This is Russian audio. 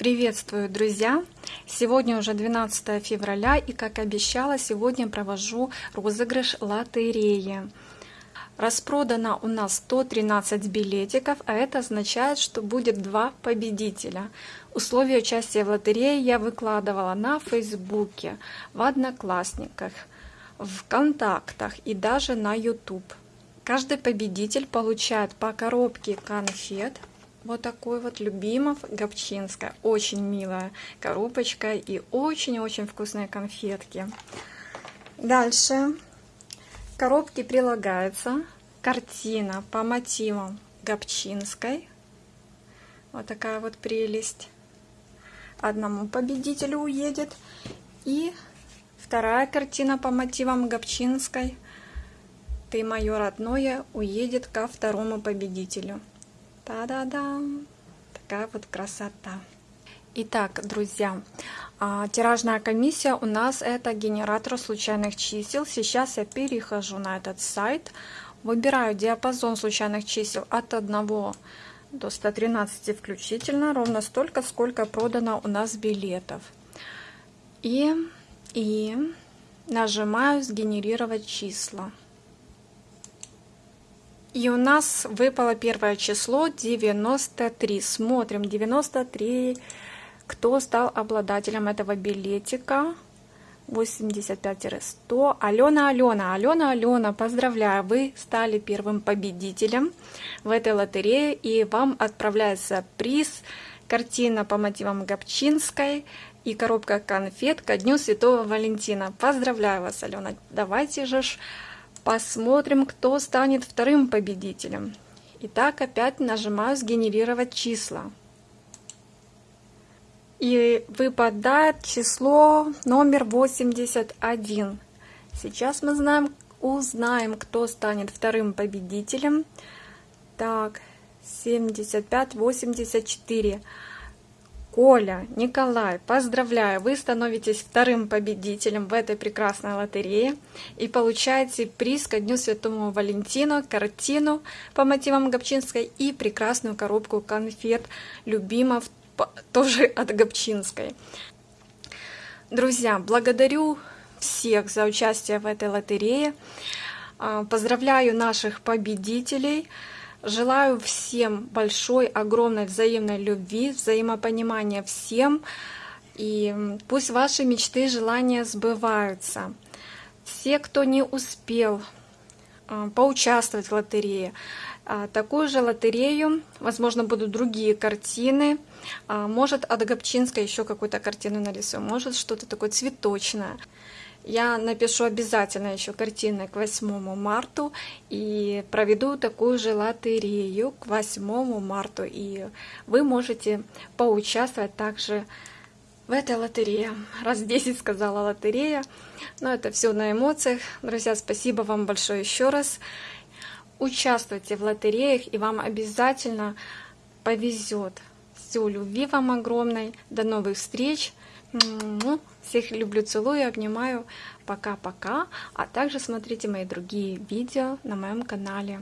Приветствую, друзья! Сегодня уже 12 февраля и, как обещала, сегодня провожу розыгрыш лотереи. Распродано у нас 113 билетиков, а это означает, что будет два победителя. Условия участия в лотерее я выкладывала на Фейсбуке, в Одноклассниках, в Контактах и даже на YouTube. Каждый победитель получает по коробке конфет вот такой вот Любимов Гопчинская. Очень милая коробочка и очень-очень вкусные конфетки. Дальше. К коробке прилагается картина по мотивам Гопчинской. Вот такая вот прелесть. Одному победителю уедет. И вторая картина по мотивам Гопчинской. Ты мое родное уедет ко второму победителю. Та-да-да! Такая вот красота. Итак, друзья, а, тиражная комиссия у нас это генератор случайных чисел. Сейчас я перехожу на этот сайт, выбираю диапазон случайных чисел от 1 до 113 включительно, ровно столько, сколько продано у нас билетов. И, и нажимаю «Сгенерировать числа». И у нас выпало первое число 93. Смотрим 93. Кто стал обладателем этого билетика? 85-100. Алена, Алена, Алена, Алена, поздравляю, вы стали первым победителем в этой лотерее, и вам отправляется приз, картина по мотивам Гопчинской и коробка конфет ко Дню Святого Валентина. Поздравляю вас, Алена, давайте же Посмотрим, кто станет вторым победителем. Итак, опять нажимаю «Сгенерировать числа». И выпадает число номер 81. Сейчас мы знаем, узнаем, кто станет вторым победителем. Так, 75, 84. Коля, Николай, поздравляю, вы становитесь вторым победителем в этой прекрасной лотерее и получаете приз ко Дню Святому Валентину, картину по мотивам Гопчинской и прекрасную коробку конфет любимов тоже от Гопчинской. Друзья, благодарю всех за участие в этой лотерее. А, поздравляю наших победителей. Желаю всем большой, огромной взаимной любви, взаимопонимания всем. И пусть ваши мечты и желания сбываются. Все, кто не успел а, поучаствовать в лотерее, а, такую же лотерею, возможно, будут другие картины, а, может от Гопчинска еще какую-то картину нарисую, может что-то такое цветочное. Я напишу обязательно еще картины к 8 марта и проведу такую же лотерею к 8 марта. И вы можете поучаствовать также в этой лотерее. Раз 10 сказала лотерея. Но это все на эмоциях. Друзья, спасибо вам большое еще раз. Участвуйте в лотереях, и вам обязательно повезет. Все, любви вам огромной. До новых встреч. Всех люблю, целую, обнимаю. Пока-пока. А также смотрите мои другие видео на моем канале.